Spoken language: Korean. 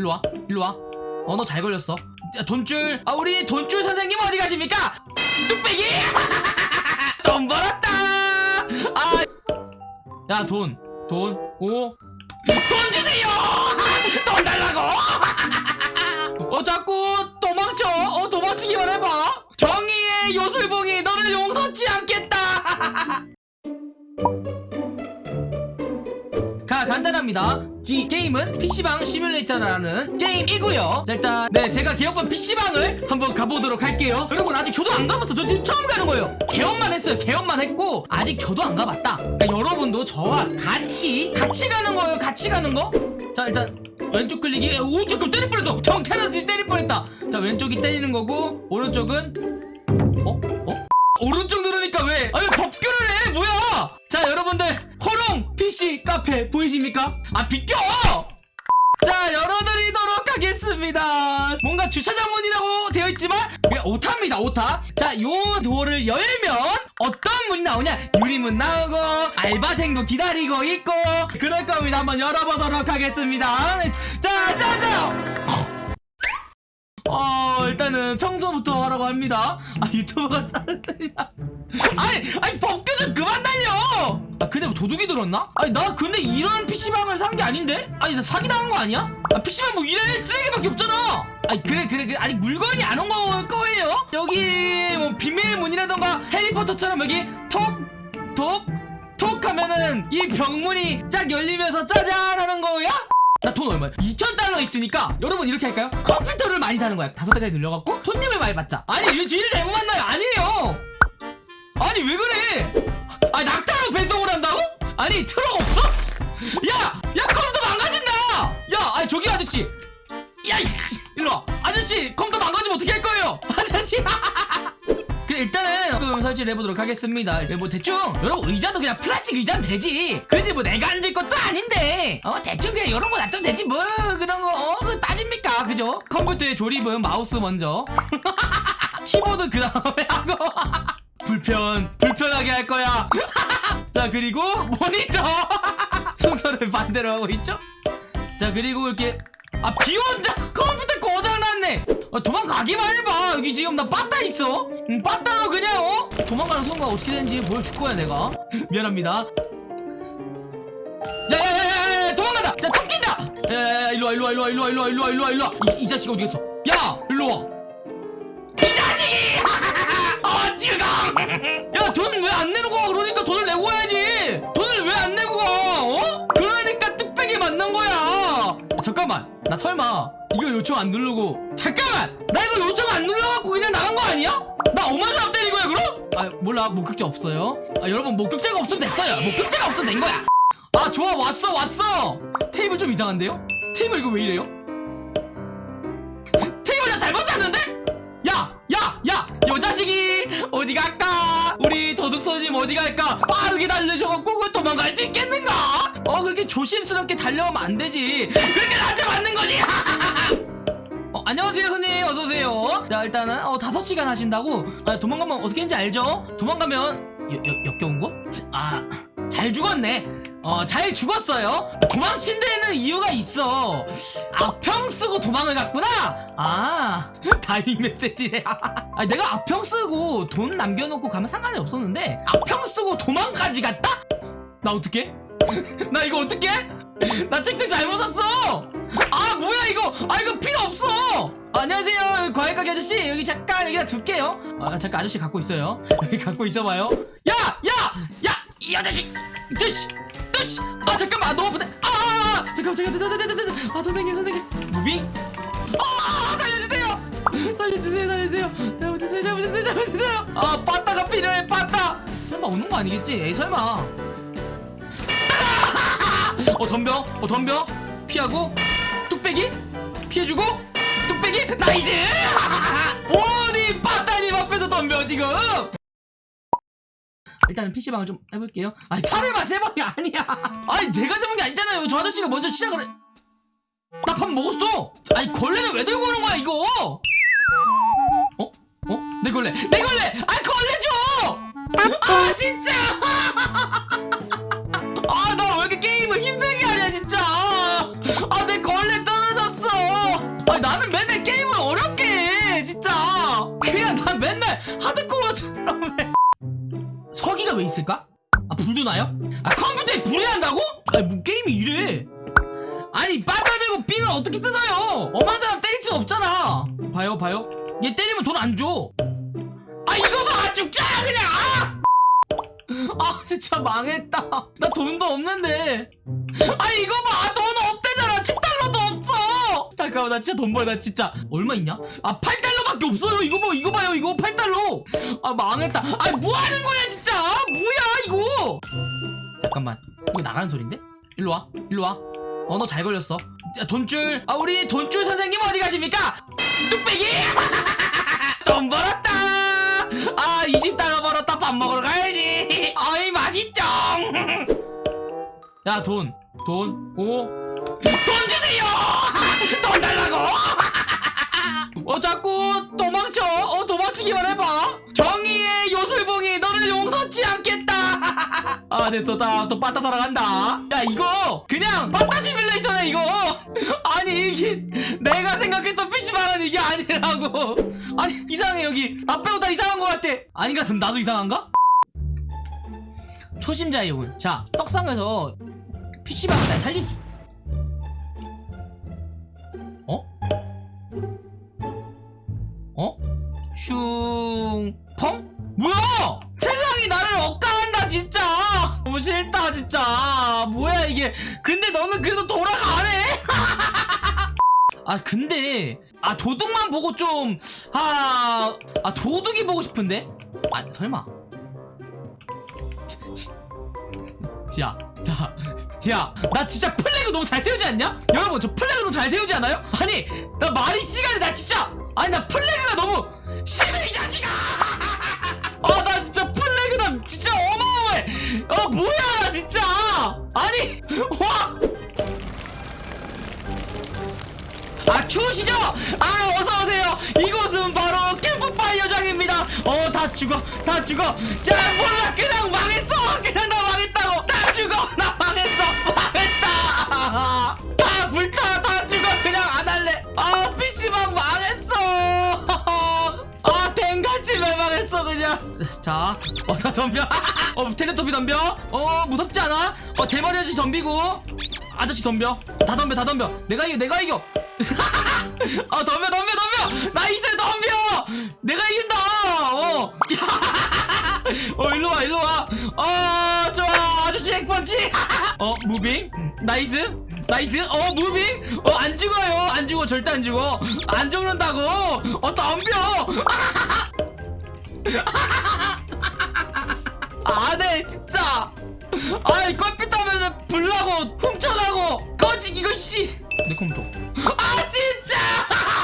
일로 와 일로 와 어 너 잘 걸렸어. 야, 돈줄. 아 우리 돈줄 선생님 어디 가십니까? 뚝배기! 돈 벌었다! 아야 돈 돈오돈 주세요! 돈 달라고! 어 자꾸 도망쳐. 어 도망치기만 해봐. 정의의 요술봉이 너를 용서치 않겠다! 가 간단합니다 이 게임은 PC방 시뮬레이터라는 게임이고요. 자 일단 네 제가 개업한 PC방을 한번 가보도록 할게요. 여러분 아직 저도 안 가봤어. 저 지금 처음 가는 거예요. 개업만 했어요. 개업만 했고 아직 저도 안 가봤다. 그러니까 여러분도 저와 같이 같이 가는 거예요. 같이 가는 거자 일단 왼쪽 클릭이 오 지금 때릴 뻔했어. 경찰아저씨 때릴 뻔했다. 자 왼쪽이 때리는 거고 오른쪽은 어? 어? 오른쪽 누르니까 왜? 아니 법규를 해? 뭐야? 자 여러분들 PC 카페 보이십니까? 아 비켜! 자 열어드리도록 하겠습니다. 뭔가 주차장 문이라고 되어 있지만 그냥 오타입니다 오타. 자요 도어를 열면 어떤 문이 나오냐? 유리문 나오고 알바생도 기다리고 있고 그럴 겁니다. 한번 열어보도록 하겠습니다. 자 짜자 어 일단은 청소부터 하라고 합니다 아 유튜버가 사람들이야 아니 아니 법규 좀 그만 달려 아 근데 뭐 도둑이 들었나? 아니 나 근데 이런 PC방을 산 게 아닌데? 아니 나 사기당한 거 아니야? 아 PC방 뭐 이래 쓰레기밖에 없잖아 아니 그래 그래 그래 아직 물건이 안 온 거예요 여기 뭐 비밀문이라던가 해리포터처럼 여기 톡톡톡 하면은 이 병문이 딱 열리면서 짜잔 하는 거야? 나 돈 얼마야? 2,000달러 있으니까 여러분 이렇게 할까요? 컴퓨터를 많이 사는 거야 다섯 달까지 늘려갖고 손님을 많이 받자 아니 왜 지를 잘못 만나요? 아니에요 아니 왜 그래 아니 낙타로 배송을 한다고? 아니 트럭 없어? 야! 야 컴퓨터 망가진다! 야! 아니 저기 아저씨 야 일로와 아저씨 컴퓨터 망가지면 어떻게 할 거예요? 아저씨 그래 일단은 조금 설치를 해보도록 하겠습니다. 뭐 대충 여러분 의자도 그냥 플라스틱 의자는 되지. 그지? 뭐 내가 앉을 것도 아닌데. 어 대충 그냥 이런 거 놔두면 되지 뭐. 그런 거 어, 따집니까? 그죠? 컴퓨터의 조립은 마우스 먼저. 키보드 그 다음에 하고. 불편 불편하게 할 거야. 자 그리고 모니터. 순서를 반대로 하고 있죠? 자 그리고 이렇게 아 비온다 컴퓨터 고장났네. 아, 도망가기만 해봐. 여기 지금 나 빠따 있어. 응, 빠따로 그냥 어? 도망가는 순간 어떻게 되는지 보여줄 거야 내가? 미안합니다. 야야야야 도망간다. 야 tom낀다. 야야야 일로와 일로와 일로와 일로와 일로와 일로와 일로와. 이, 이 자식 어디 갔어? 야 일로와. 이 자식이! 어 지금! 야돈 왜 안 내고 가? 그러니까 돈을 내고 가야지. 돈을 왜 안 내고 가? 어? 그러니까 뚝배기 만난 거야. 야, 잠깐만 나 설마 이거 요청 안 누르고 잠깐만 나 이거 요청 안 눌러갖고 그냥 나간 거 아니야? 나 5만 원 때린 거야 그럼? 아 몰라 목격자 없어요 아 여러분 목격자가 없으면 됐어요 목격자가 없으면 된 거야 아 좋아 왔어 왔어 테이블 좀 이상한데요? 테이블 이거 왜 이래요? 테이블 나 잘못 샀는데? 요 자식이 어디 갈까? 우리 도둑손님 어디 갈까? 빠르게 달려셔갖고 그 도망갈 수 있겠는가? 어 그렇게 조심스럽게 달려오면 안 되지 그렇게 나한테 맞는 거지 어, 안녕하세요 손님 어서오세요 자 일단은 어 5시간 하신다고 아, 도망가면 어떻게 하는지 알죠? 도망가면 여, 여, 역겨운 거? 아 잘 죽었네 어 잘 죽었어요. 도망친 데는 이유가 있어. 악평 쓰고 도망을 갔구나. 아 다이 메시지래 아 내가 악평 쓰고 돈 남겨놓고 가면 상관이 없었는데 악평 쓰고 도망까지 갔다? 나 어떡해? 나 이거 어떡해? 나 책상 잘못 샀어. 아 뭐야 이거? 아 이거 필요 없어. 안녕하세요 과일 가게 아저씨. 여기 잠깐 여기다 둘게요. 아 잠깐 아저씨 갖고 있어요. 여기 갖고 있어봐요. 야 야 야 이 아저씨. 뜨시 뜨시 아 잠깐만. 너무 아프다. 아, 아, 아 잠깐만 잠깐만 잠깐만 잠깐만 아 선생님 선생님. moving? 아 살려주세요. 살려주세요 살려주세요. 잘못했어요 잘못했어요 잘못했어요. 아 빠따가 필요해 빠따. 설마 오는 거 아니겠지? 에이 설마. 어 덤벼? 어 덤벼? 피하고? 뚝배기? 피해주고? 뚝배기? nice! 어디 빠따님 앞에서 덤벼 지금 일단은 PC방을 좀 해볼게요. 아니 사례만 세 번이 아니야. 아니 내가 잡은 게 아니잖아요. 저 아저씨가 먼저 시작을 해. 나 밥 먹었어. 아니 걸레는 왜 들고 오는 거야 이거? 어? 어? 내 걸레. 내 걸레! 아 걸레 줘 아 진짜! 아 나 왜 이렇게 게임을 힘들게 하냐 진짜. 아 내 걸레 떨어졌어. 나는 맨날 게임을 어렵게 해 진짜. 그냥 난 맨날 하드코어 서기가 왜 있을까? 아 불도 나요? 아 컴퓨터에 불이 난다고? 아니 뭐 게임이 이래? 아니 빠져들고 삐면 어떻게 뜯어요? 엄한 사람 때릴 수 없잖아. 봐요 봐요. 얘 때리면 돈 안 줘. 아 이거 봐! 죽잖아 그냥! 아! 아 진짜 망했다. 나 돈도 없는데. 아 이거 봐! 돈 없대잖아. 10달러도 없어. 잠깐만 나 진짜 돈 벌어. 나 진짜. 얼마 있냐? 아 8달러밖에 없어요. 이거 봐 이거 봐요. 이거 8달러. 아 망했다. 아 뭐하는 거야 진짜 뭐야 이거? 잠깐만 이거 나가는 소린데? 일로 와 일로 와 어 너 잘 걸렸어. 야, 돈줄. 아 우리 돈줄 선생님 어디 가십니까? 뚝배기! 돈 벌었다! 아 20달러 벌었다. 밥 먹으러 가야지. 어이 맛있죠. 야 돈 돈 오 돈 주세요! 돈 달라고! 어 자꾸 도망쳐. 어 도망치기만 해봐. 정의의 용서치 않겠다 아 됐어 나또 빠따 돌아간다 야 이거 그냥 빠따 시뮬레이터네 이거 아니 이게 내가 생각했던 PC방은 이게 아니라고 아니 이상해 여기 나 빼고 다 이상한 것 같아 아닌가 나도 이상한가? 초심자의 운. 자, 떡상에서 PC방을 날 살릴 수. 진짜. 뭐야, 이게. 근데 너는 그래도 돌아가네? 아, 근데. 아, 도둑만 보고 좀. 아, 아, 도둑이 보고 싶은데? 아, 설마. 야, 야, 야, 나 진짜 flag 너무 잘 세우지 않냐? 여러분, 저 flag 너무 잘 세우지 않아요? 아니, 나 말이 씨가 되네 나 진짜, 아니, 나 flag가 너무 심해, 이 자식아! 아, 아니, 와! 아 추우시죠? 아 어서오세요. 이곳은 바로 캠프파이어장입니다. 어 다 죽어 다 죽어. 야 몰라. 그냥 망했어. 그냥 나 망했다고. 다 죽어. 나 망했어. 망했다. 다 불타 그냥. 자 어다 덤벼. 어 텔레토비 덤벼? 어 무섭지 않아? 어 대머리 아저씨 덤비고. 아저씨 덤벼. 다 덤벼 다 덤벼. 내가 이겨 내가 이겨. 아 덤벼 덤벼 덤벼. nice 덤벼. 내가 이긴다. 어, 어 일로 와 일로 와 어 좋아. 아저씨 핵펀치. 어 moving? Nice. Nice. 어 moving? 어 안 죽어요. 안 죽어. 절대 안 죽어. 안 죽는다고. 어 덤벼 안해 진짜. 아이 껍질 따면은 불나고 훔쳐가고 꺼지 이거 씨 내 컴퓨터. 아 진짜